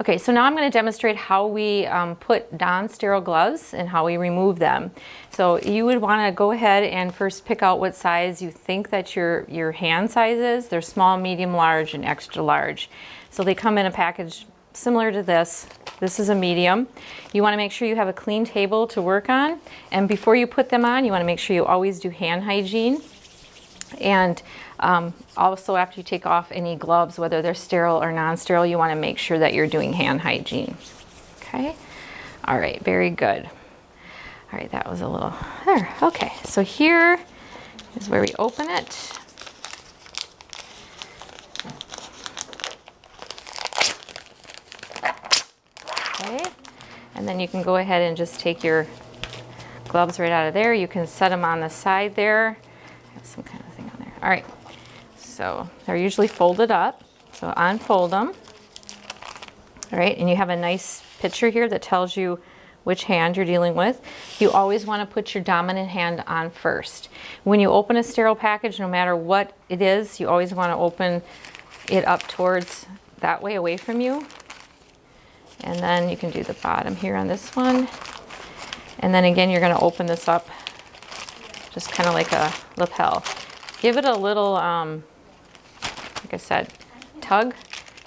Okay, so now I'm going to demonstrate how we um, put non-sterile gloves and how we remove them. So you would want to go ahead and first pick out what size you think that your, your hand size is. They're small, medium, large, and extra large. So they come in a package similar to this. This is a medium. You want to make sure you have a clean table to work on. And before you put them on, you want to make sure you always do hand hygiene. And um, also after you take off any gloves, whether they're sterile or non-sterile, you want to make sure that you're doing hand hygiene. Okay. All right. Very good. All right. That was a little there. Okay. So here is where we open it. Okay. And then you can go ahead and just take your gloves right out of there. You can set them on the side there. Some kind of thing on there. All right. So they're usually folded up. So unfold them. All right, and you have a nice picture here that tells you which hand you're dealing with. You always want to put your dominant hand on first. When you open a sterile package, no matter what it is, you always want to open it up towards that way away from you. And then you can do the bottom here on this one. And then again, you're going to open this up just kind of like a lapel. Give it a little um, like I said, tug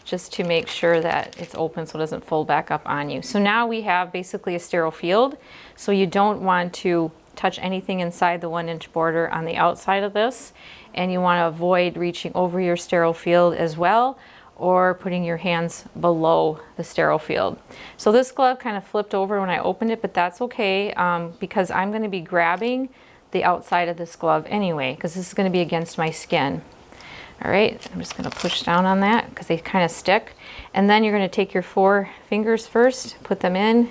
just to make sure that it's open so it doesn't fold back up on you. So now we have basically a sterile field. So you don't want to touch anything inside the one inch border on the outside of this. And you want to avoid reaching over your sterile field as well or putting your hands below the sterile field. So this glove kind of flipped over when I opened it, but that's okay um, because I'm going to be grabbing the outside of this glove anyway because this is going to be against my skin. All right, I'm just gonna push down on that because they kind of stick. And then you're gonna take your four fingers first, put them in,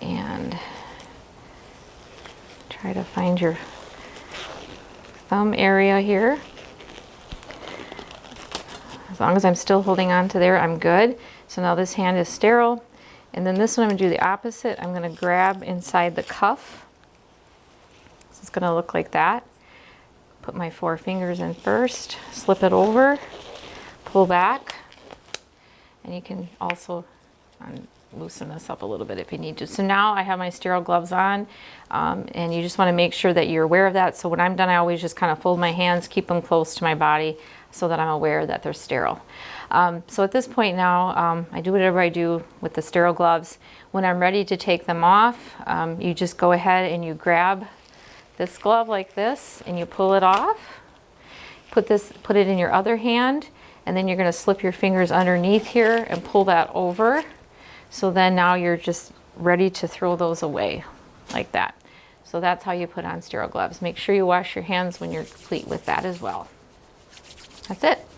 and try to find your thumb area here. As long as I'm still holding on to there, I'm good. So now this hand is sterile. And then this one, I'm gonna do the opposite. I'm gonna grab inside the cuff. So it's gonna look like that. Put my four fingers in first, slip it over, pull back, and you can also um, loosen this up a little bit if you need to. So now I have my sterile gloves on um, and you just want to make sure that you're aware of that. So when I'm done, I always just kind of fold my hands, keep them close to my body so that I'm aware that they're sterile. Um, so at this point now, um, I do whatever I do with the sterile gloves. When I'm ready to take them off, um, you just go ahead and you grab this glove like this and you pull it off. Put this, put it in your other hand and then you're gonna slip your fingers underneath here and pull that over. So then now you're just ready to throw those away like that. So that's how you put on sterile gloves. Make sure you wash your hands when you're complete with that as well. That's it.